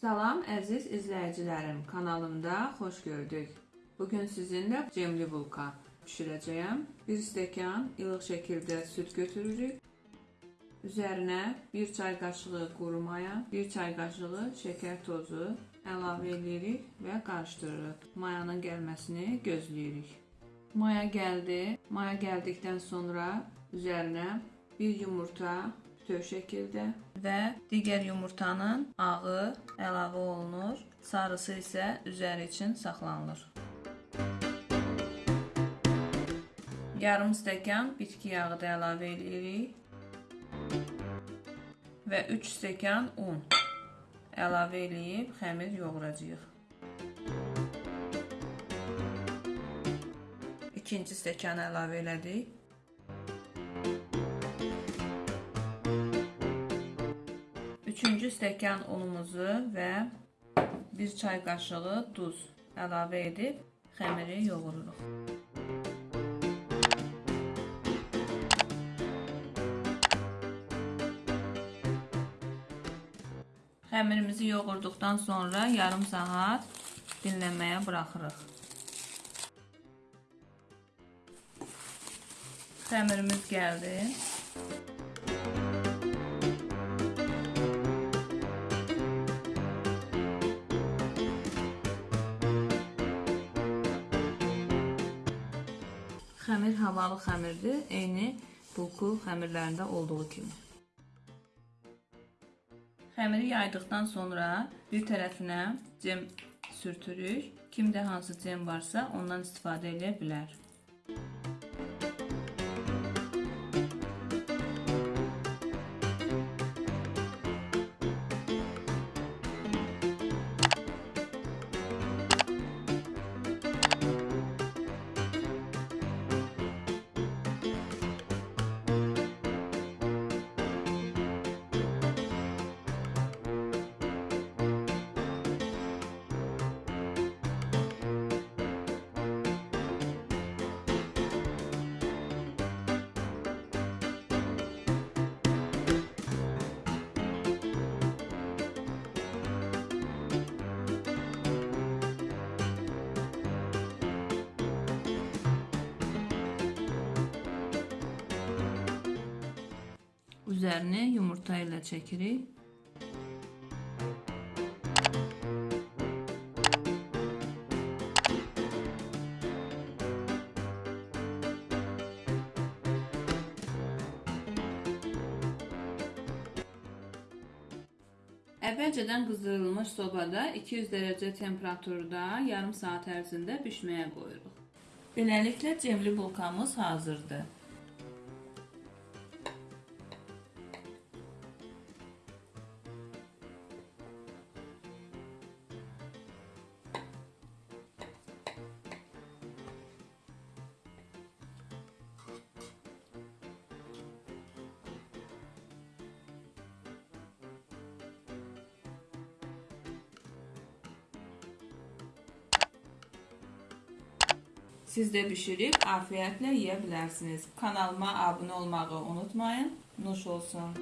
Salam əziz izləyicilərim, kanalımda xoş gördük. Bugün sizinlə cemli bulka bişirəcəyəm. 1 stəkan ilıq şəkildə süd götürürük. Üzərinə 1 çay qaşığı quru maya, 1 çay qaşığı şəkər tozu əlavə edirik və qarışdırırıq. Mayanın gəlməsini gözləyirik. Maya gəldi. Maya gəldikdən sonra üzərinə 1 yumurta bütöv şəkildə və digər yumurtanın ağı əlavə olunur. Sarısı isə üzəri üçün saxlanılır. Yarım stəkan bitki yağı da əlavə edirik və 3 stəkan un əlavə edib xəmir yoğuracağıq. İkinci stəkan əlavə elədik. Üçüncü stəkan unumuzu və 1 çay qaşığı duz əlavə edib xəmiri yoğururuq. Xəmirimizi yoğurduqdan sonra yarım saat dinləməyə buraxırıq. Xəmirimiz gəldi. Xəmir havalı xəmirdir, eyni bulku xəmirlərində olduğu kimi. Xəmiri yaydıqdan sonra bir tərəfinə cem sürtürük. Kimdə hansı cem varsa ondan istifadə edə bilər. Üzərini yumurta ilə çəkirik. Əvvəlcədən qızdırılmış sobada 200 dərəcə temperaturda yarım saat ərzində bişməyə qoyuruq. Beləliklə cemli bulkamız hazırdır. Siz də bişirib afiyətlə yeyə bilərsiniz. Kanalıma abunə olmağı unutmayın. Nuş olsun.